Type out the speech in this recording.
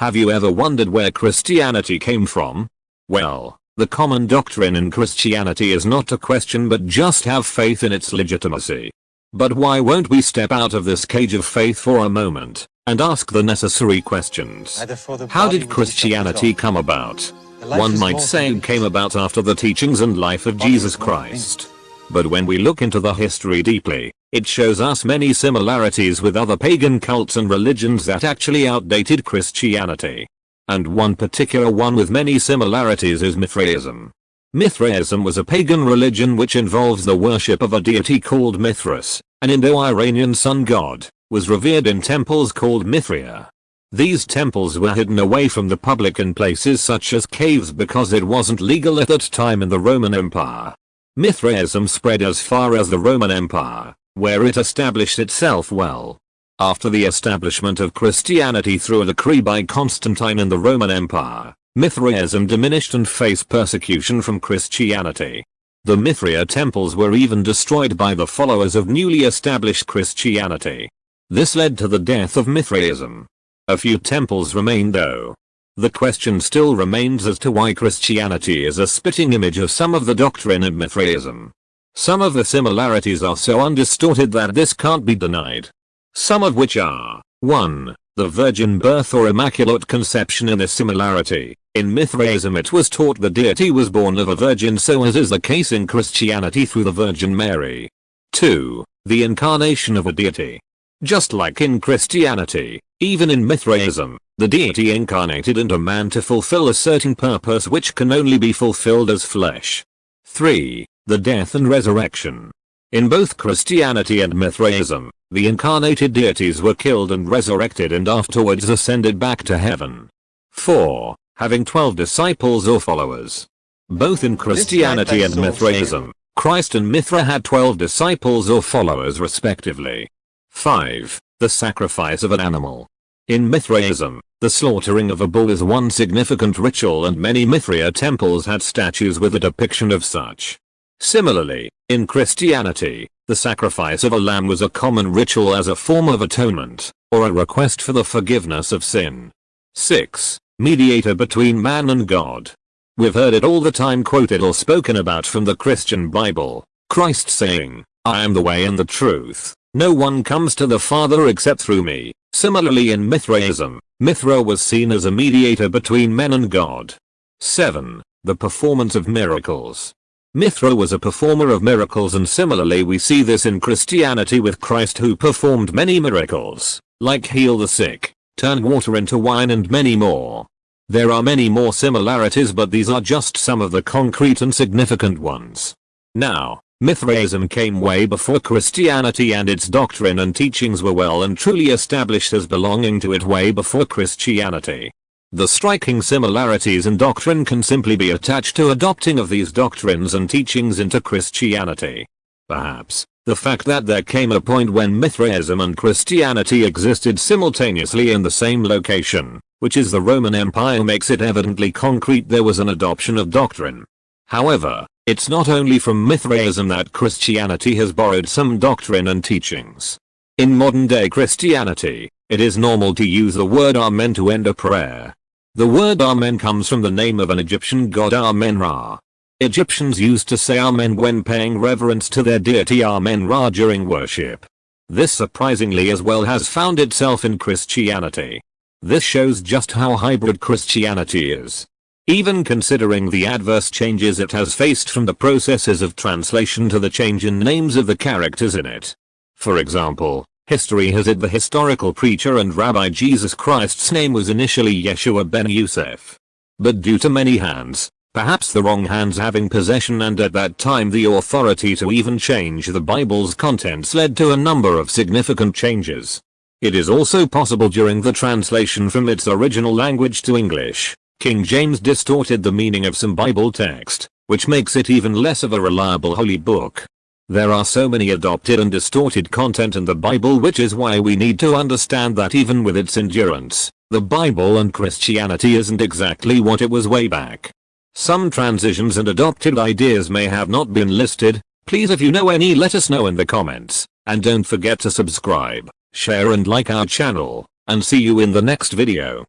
Have you ever wondered where Christianity came from? Well, the common doctrine in Christianity is not to question but just have faith in its legitimacy. But why won't we step out of this cage of faith for a moment and ask the necessary questions? How did Christianity come about? One might say it came about after the teachings and life of Jesus Christ. But when we look into the history deeply, it shows us many similarities with other pagan cults and religions that actually outdated Christianity and one particular one with many similarities is Mithraism. Mithraism was a pagan religion which involves the worship of a deity called Mithras, an Indo-Iranian sun god, was revered in temples called Mithraea. These temples were hidden away from the public in places such as caves because it wasn't legal at that time in the Roman Empire. Mithraism spread as far as the Roman Empire, where it established itself well. After the establishment of Christianity through a decree by Constantine in the Roman Empire, Mithraism diminished and faced persecution from Christianity. The Mithraea temples were even destroyed by the followers of newly established Christianity. This led to the death of Mithraism. A few temples remain though. The question still remains as to why Christianity is a spitting image of some of the doctrine of Mithraism. Some of the similarities are so undistorted that this can't be denied. Some of which are 1. The virgin birth or immaculate conception in a similarity. In Mithraism it was taught the deity was born of a virgin so as is the case in Christianity through the Virgin Mary. 2. The incarnation of a deity. Just like in Christianity, even in Mithraism, the deity incarnated into man to fulfill a certain purpose which can only be fulfilled as flesh. 3. The death and resurrection. In both Christianity and Mithraism, the incarnated deities were killed and resurrected and afterwards ascended back to heaven. 4. Having 12 disciples or followers. Both in Christianity and Mithraism, Christ and Mithra had 12 disciples or followers respectively. 5. The sacrifice of an animal. In Mithraism, the slaughtering of a bull is one significant ritual and many Mithraea temples had statues with a depiction of such. Similarly, in Christianity, the sacrifice of a lamb was a common ritual as a form of atonement, or a request for the forgiveness of sin. 6. Mediator between man and God. We've heard it all the time quoted or spoken about from the Christian Bible, Christ saying, I am the way and the truth, no one comes to the Father except through me. Similarly in Mithraism, Mithra was seen as a mediator between men and God. 7. The performance of miracles. Mithra was a performer of miracles and similarly we see this in Christianity with Christ who performed many miracles, like heal the sick, turn water into wine and many more. There are many more similarities but these are just some of the concrete and significant ones. Now, Mithraism came way before Christianity and its doctrine and teachings were well and truly established as belonging to it way before Christianity. The striking similarities in doctrine can simply be attached to adopting of these doctrines and teachings into Christianity. Perhaps, the fact that there came a point when Mithraism and Christianity existed simultaneously in the same location, which is the Roman Empire makes it evidently concrete there was an adoption of doctrine. However, it's not only from Mithraism that Christianity has borrowed some doctrine and teachings. In modern day Christianity, it is normal to use the word Amen to end a prayer. The word Amen comes from the name of an Egyptian god Amen-Ra. Egyptians used to say Amen when paying reverence to their deity Amen-Ra during worship. This surprisingly as well has found itself in Christianity. This shows just how hybrid Christianity is. Even considering the adverse changes it has faced from the processes of translation to the change in names of the characters in it. For example, History has it the historical preacher and rabbi Jesus Christ's name was initially Yeshua ben Yosef. But due to many hands, perhaps the wrong hands having possession and at that time the authority to even change the Bible's contents led to a number of significant changes. It is also possible during the translation from its original language to English, King James distorted the meaning of some Bible text, which makes it even less of a reliable holy book. There are so many adopted and distorted content in the Bible which is why we need to understand that even with its endurance, the Bible and Christianity isn't exactly what it was way back. Some transitions and adopted ideas may have not been listed, please if you know any let us know in the comments, and don't forget to subscribe, share and like our channel, and see you in the next video.